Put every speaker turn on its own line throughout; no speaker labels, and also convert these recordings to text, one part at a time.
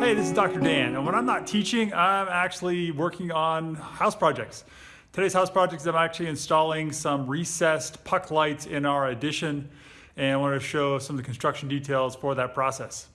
Hey, this is Dr. Dan, and when I'm not teaching, I'm actually working on house projects. Today's house project is I'm actually installing some recessed puck lights in our addition, and I want to show some of the construction details for that process.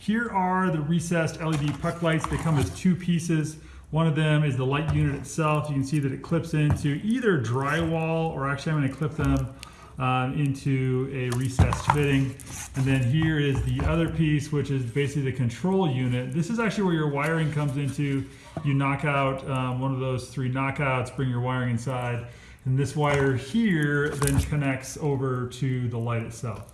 Here are the recessed LED puck lights. They come as two pieces. One of them is the light unit itself. You can see that it clips into either drywall or actually I'm going to clip them um, into a recessed fitting. And then here is the other piece, which is basically the control unit. This is actually where your wiring comes into. You knock out um, one of those three knockouts, bring your wiring inside, and this wire here then connects over to the light itself.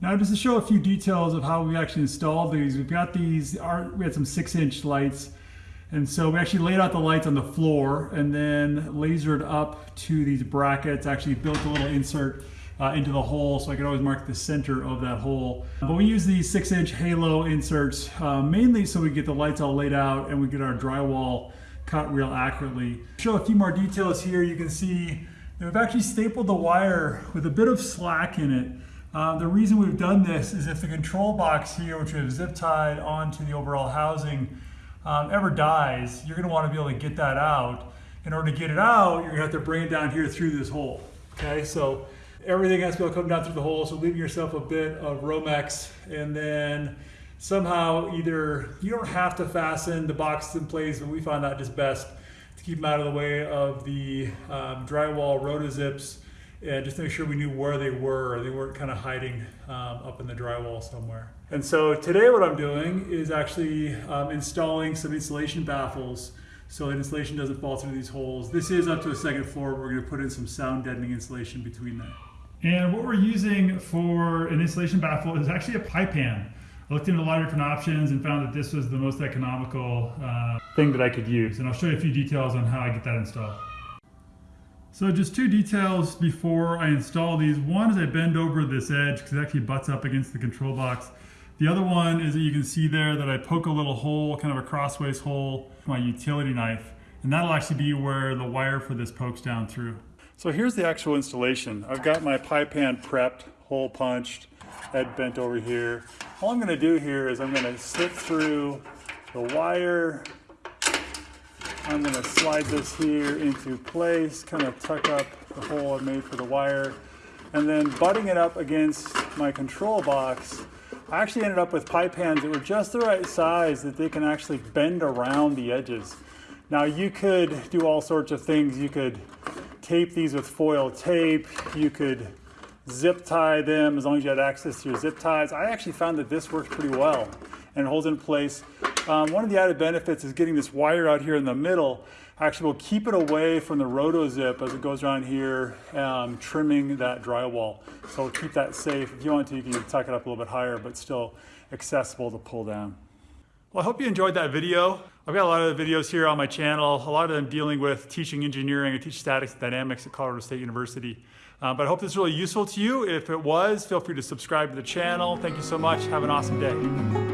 Now just to show a few details of how we actually installed these, we've got these, we had some six inch lights and so we actually laid out the lights on the floor and then lasered up to these brackets, actually built a little insert uh, into the hole so I could always mark the center of that hole. But we use these six inch halo inserts uh, mainly so we get the lights all laid out and we get our drywall cut real accurately. Show a few more details here. You can see that we've actually stapled the wire with a bit of slack in it. Uh, the reason we've done this is if the control box here, which we have zip tied onto the overall housing, um, ever dies, you're going to want to be able to get that out. In order to get it out, you're going to have to bring it down here through this hole. Okay, so everything has to be able to come down through the hole, so leaving yourself a bit of Romex, and then somehow either you don't have to fasten the boxes in place, but we found that just best to keep them out of the way of the um, drywall rotozips and just make sure we knew where they were. They weren't kind of hiding um, up in the drywall somewhere. And so today what I'm doing is actually um, installing some insulation baffles so that insulation doesn't fall through these holes. This is up to a second floor. We're going to put in some sound deadening insulation between them. And what we're using for an insulation baffle is actually a pipe pan. I looked into a lot of different options and found that this was the most economical uh, thing that I could use. And I'll show you a few details on how I get that installed. So just two details before I install these. One is I bend over this edge because it actually butts up against the control box. The other one is that you can see there that I poke a little hole, kind of a crossways hole, with my utility knife. And that'll actually be where the wire for this pokes down through. So here's the actual installation. I've got my pipe pan prepped, hole punched, head bent over here. All I'm gonna do here is I'm gonna slip through the wire I'm to slide this here into place, kind of tuck up the hole I made for the wire, and then butting it up against my control box, I actually ended up with pipe pans that were just the right size that they can actually bend around the edges. Now you could do all sorts of things. You could tape these with foil tape. You could zip tie them as long as you had access to your zip ties. I actually found that this works pretty well and holds in place um, one of the added benefits is getting this wire out here in the middle actually will keep it away from the roto zip as it goes around here, um, trimming that drywall. So keep that safe. If you want to, you can tuck it up a little bit higher, but still accessible to pull down. Well, I hope you enjoyed that video. I've got a lot of videos here on my channel, a lot of them dealing with teaching engineering. I teach statics and dynamics at Colorado State University. Uh, but I hope this is really useful to you. If it was, feel free to subscribe to the channel. Thank you so much. Have an awesome day.